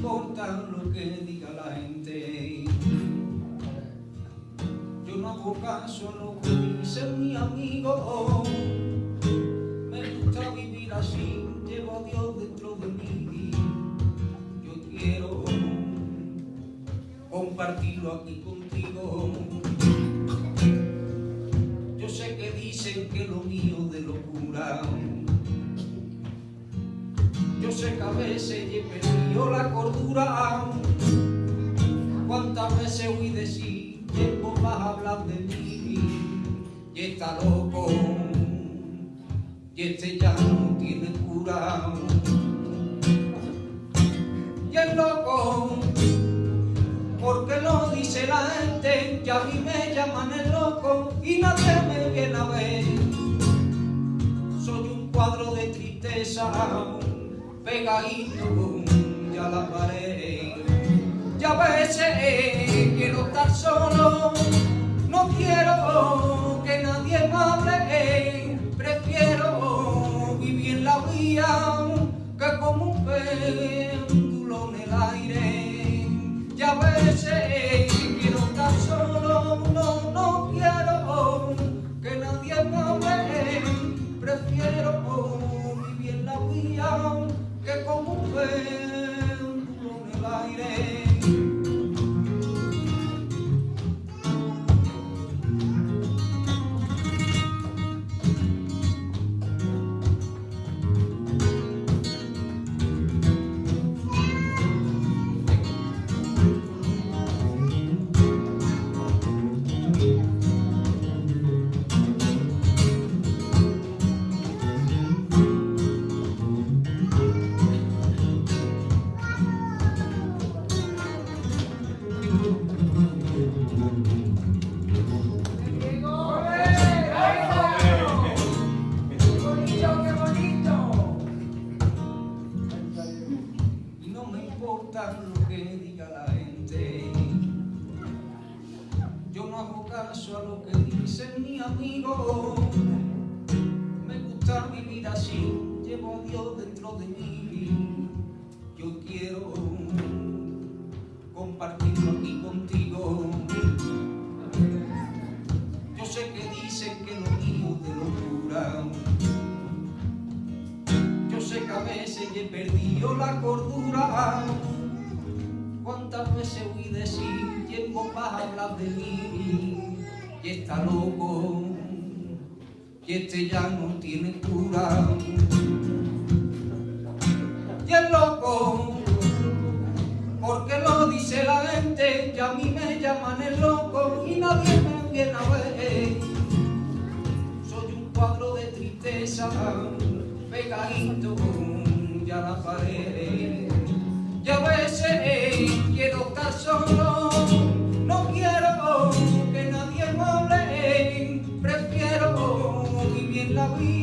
importa lo que diga la gente. Yo no hago caso a lo que dice mi amigo. Me gusta vivir así, llevo a Dios dentro de mí. Yo quiero compartirlo aquí contigo. Yo sé que dicen que lo mío de locura. Yo sé que a veces he perdido la cordura. Cuántas veces decir que vos vas a hablar de mí. Y está loco. Y este ya no tiene cura. Y el loco porque lo dice la gente, ya a mí me llaman el loco y nadie me viene a ver. Soy un cuadro de tristeza, pegadito ya la pared. Ya veces quiero estar solo, no quiero que nadie me hable, prefiero vivir en la vía que como un péndulo en el aire. Ya veces quiero estar solo, no, no quiero que nadie me hable, prefiero vivir en la vía que como un y no me importa lo que diga la gente. Yo no hago caso a lo que dicen mi amigo. Me gusta vivir así, llevo a Dios dentro de mí. Yo quiero compartirlo aquí contigo. Yo sé que dicen que lo mío de locura. A veces he perdido la cordura. Cuántas veces oí decir, ¿quién vos vas a hablar de mí? Y está loco, y este ya no tiene cura. Y es loco, porque lo dice la gente, y a mí me llaman el loco y nadie me viene a ver. Soy un cuadro de tristeza, pegadito ya la pared. Y a veces quiero estar solo, no quiero que nadie me hable, prefiero vivir la como